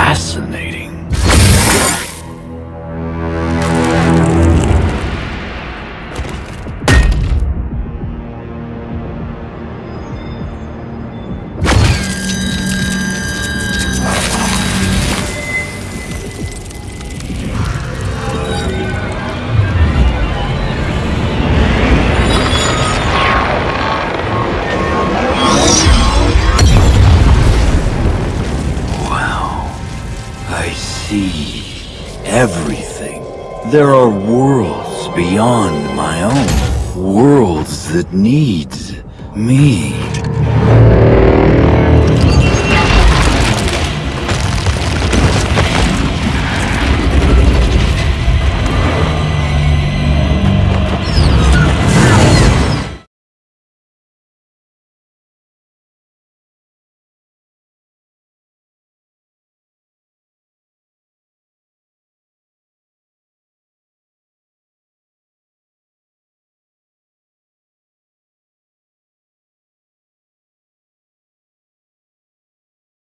fascinating. I see everything. There are worlds beyond my own. Worlds that need me.